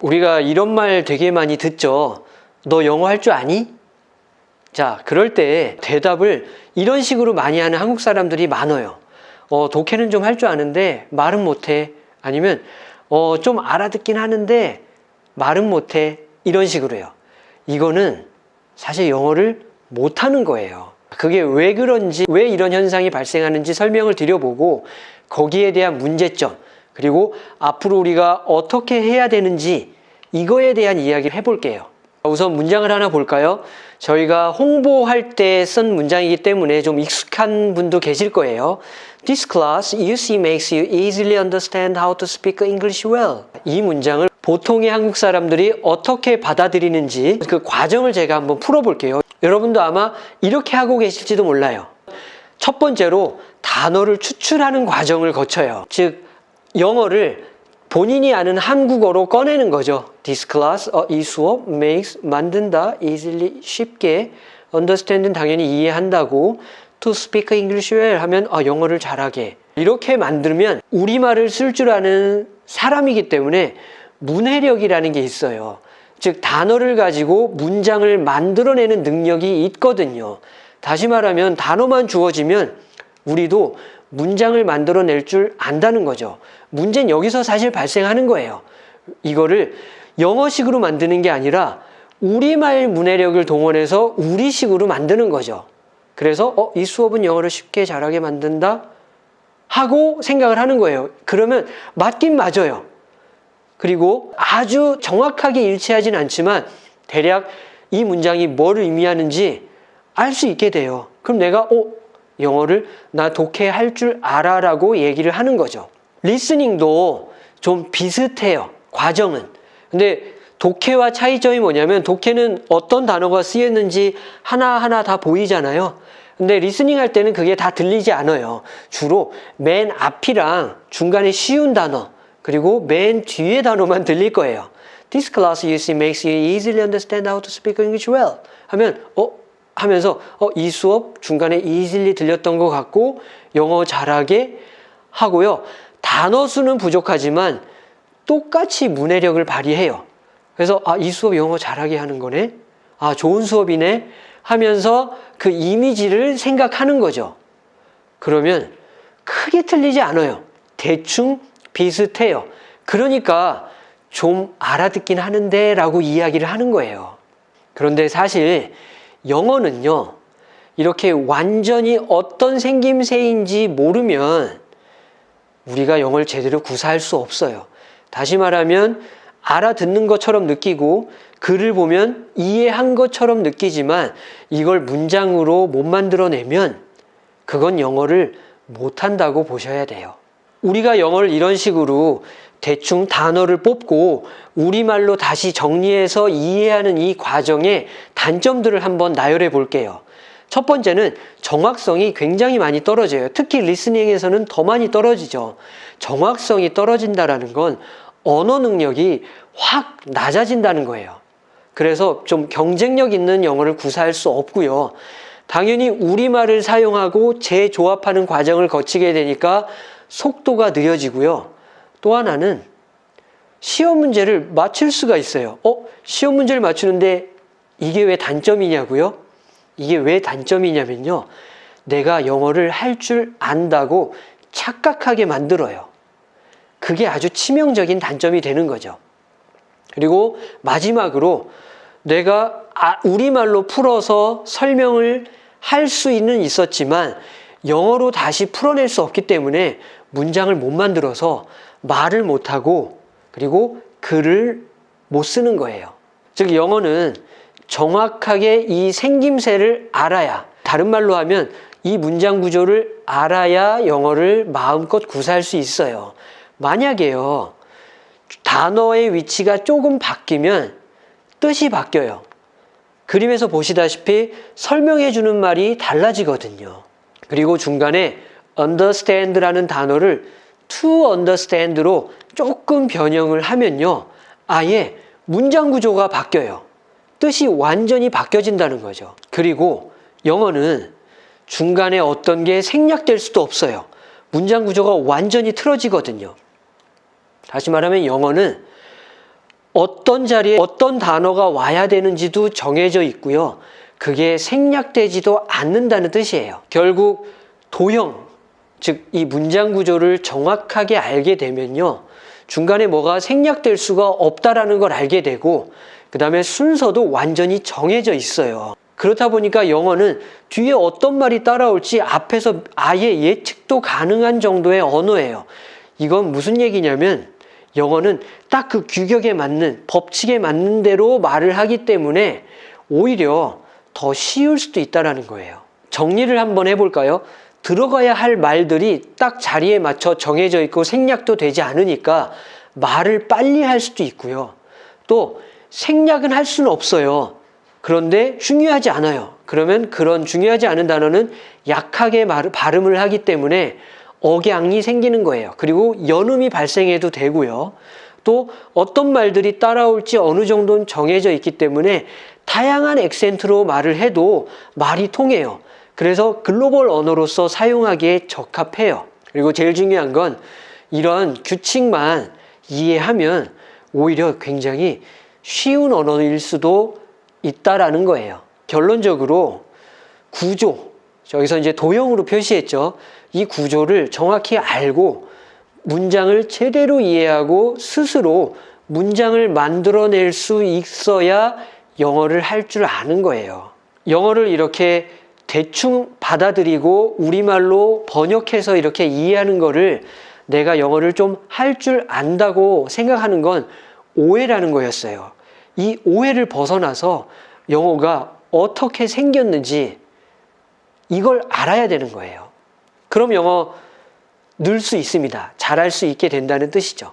우리가 이런 말 되게 많이 듣죠. 너 영어 할 줄 아니? 자, 그럴 때 대답을 이런 식으로 많이 하는 한국 사람들이 많아요. 어, 독해는 좀 할 줄 아는데 말은 못해. 아니면 어, 좀 알아듣긴 하는데 말은 못해. 이런 식으로 해요. 이거는 사실 영어를 못하는 거예요. 그게 왜 그런지, 왜 이런 현상이 발생하는지 설명을 드려보고 거기에 대한 문제점, 그리고 앞으로 우리가 어떻게 해야 되는지 이거에 대한 이야기를 해볼게요. 우선 문장을 하나 볼까요? 저희가 홍보할 때 쓴 문장이기 때문에 좀 익숙한 분도 계실 거예요. This class you see makes you easily understand how to speak English well. 이 문장을 보통의 한국 사람들이 어떻게 받아들이는지 그 과정을 제가 한번 풀어볼게요. 여러분도 아마 이렇게 하고 계실지도 몰라요. 첫 번째로 단어를 추출하는 과정을 거쳐요. 즉 영어를 본인이 아는 한국어로 꺼내는 거죠. This class, 어, 이 수업 makes 만든다, easily 쉽게, understand는 당연히 이해한다고, to speak English well 하면 어, 영어를 잘하게. 이렇게 만들면 우리말을 쓸 줄 아는 사람이기 때문에 문해력이라는 게 있어요. 즉 단어를 가지고 문장을 만들어내는 능력이 있거든요. 다시 말하면 단어만 주어지면 우리도 문장을 만들어낼 줄 안다는 거죠. 문제는 여기서 사실 발생하는 거예요. 이거를 영어식으로 만드는 게 아니라 우리말 문해력을 동원해서 우리식으로 만드는 거죠. 그래서 어, 이 수업은 영어를 쉽게 잘하게 만든다 하고 생각을 하는 거예요. 그러면 맞긴 맞아요. 그리고 아주 정확하게 일치하진 않지만 대략 이 문장이 뭘 의미하는지 알 수 있게 돼요. 그럼 내가 어, 영어를 나 독해할 줄 알아 라고 얘기를 하는 거죠. listening도 좀 비슷해요. 과정은. 근데 독해와 차이점이 뭐냐면 독해는 어떤 단어가 쓰였는지 하나하나 다 보이잖아요. 근데 listening 할 때는 그게 다 들리지 않아요. 주로 맨 앞이랑 중간에 쉬운 단어 그리고 맨 뒤에 단어만 들릴 거예요. This class you see makes you easily understand how to speak English well. 하면 어 하면서 어, 이 수업 중간에 easily 들렸던 것 같고 영어 잘하게 하고요. 단어 수는 부족하지만 똑같이 문해력을 발휘해요. 그래서 아, 이 수업 영어 잘하게 하는 거네. 아, 좋은 수업이네. 하면서 그 이미지를 생각하는 거죠. 그러면 크게 틀리지 않아요. 대충 비슷해요. 그러니까 좀 알아듣긴 하는데 라고 이야기를 하는 거예요. 그런데 사실 영어는요, 이렇게 완전히 어떤 생김새인지 모르면 우리가 영어를 제대로 구사할 수 없어요. 다시 말하면 알아듣는 것처럼 느끼고 글을 보면 이해한 것처럼 느끼지만 이걸 문장으로 못 만들어내면 그건 영어를 못한다고 보셔야 돼요. 우리가 영어를 이런 식으로 대충 단어를 뽑고 우리말로 다시 정리해서 이해하는 이 과정의 단점들을 한번 나열해 볼게요. 첫 번째는 정확성이 굉장히 많이 떨어져요. 특히 리스닝에서는 더 많이 떨어지죠. 정확성이 떨어진다는 건 언어 능력이 확 낮아진다는 거예요. 그래서 좀 경쟁력 있는 영어를 구사할 수 없고요. 당연히 우리말을 사용하고 재조합하는 과정을 거치게 되니까 속도가 느려지고요. 또 하나는 시험 문제를 맞출 수가 있어요. 어? 시험 문제를 맞추는데 이게 왜 단점이냐고요? 이게 왜 단점이냐면요. 내가 영어를 할 줄 안다고 착각하게 만들어요. 그게 아주 치명적인 단점이 되는 거죠. 그리고 마지막으로 내가 아, 우리말로 풀어서 설명을 할 수는 있었지만 영어로 다시 풀어낼 수 없기 때문에 문장을 못 만들어서 말을 못하고 그리고 글을 못 쓰는 거예요. 즉 영어는 정확하게 이 생김새를 알아야 다른 말로 하면 이 문장 구조를 알아야 영어를 마음껏 구사할 수 있어요. 만약에요. 단어의 위치가 조금 바뀌면 뜻이 바뀌어요. 그림에서 보시다시피 설명해 주는 말이 달라지거든요. 그리고 중간에 understand라는 단어를 to understand로 조금 변형을 하면요. 아예 문장 구조가 바뀌어요. 뜻이 완전히 바뀌어진다는 거죠. 그리고 영어는 중간에 어떤 게 생략될 수도 없어요. 문장 구조가 완전히 틀어지거든요. 다시 말하면 영어는 어떤 자리에 어떤 단어가 와야 되는지도 정해져 있고요. 그게 생략되지도 않는다는 뜻이에요. 결국 도형, 즉 이 문장 구조를 정확하게 알게 되면요. 중간에 뭐가 생략될 수가 없다라는 걸 알게 되고 그 다음에 순서도 완전히 정해져 있어요. 그렇다 보니까 영어는 뒤에 어떤 말이 따라올지 앞에서 아예 예측도 가능한 정도의 언어예요. 이건 무슨 얘기냐면 영어는 딱 그 규격에 맞는 법칙에 맞는 대로 말을 하기 때문에 오히려 더 쉬울 수도 있다라는 거예요. 정리를 한번 해볼까요? 들어가야 할 말들이 딱 자리에 맞춰 정해져 있고 생략도 되지 않으니까 말을 빨리 할 수도 있고요. 또 생략은 할 수는 없어요. 그런데 중요하지 않아요. 그러면 그런 중요하지 않은 단어는 약하게 말, 발음을 하기 때문에 억양이 생기는 거예요. 그리고 연음이 발생해도 되고요. 또 어떤 말들이 따라올지 어느 정도는 정해져 있기 때문에 다양한 액센트로 말을 해도 말이 통해요. 그래서 글로벌 언어로서 사용하기에 적합해요. 그리고 제일 중요한 건 이런 규칙만 이해하면 오히려 굉장히 쉬운 언어일 수도 있다라는 거예요. 결론적으로 구조, 저기서 이제 도형으로 표시했죠. 이 구조를 정확히 알고 문장을 제대로 이해하고 스스로 문장을 만들어낼 수 있어야 영어를 할 줄 아는 거예요. 영어를 이렇게 대충 받아들이고 우리말로 번역해서 이렇게 이해하는 거를 내가 영어를 좀 할 줄 안다고 생각하는 건 오해라는 거였어요. 이 오해를 벗어나서 영어가 어떻게 생겼는지 이걸 알아야 되는 거예요. 그럼 영어 늘 수 있습니다. 잘할 수 있게 된다는 뜻이죠.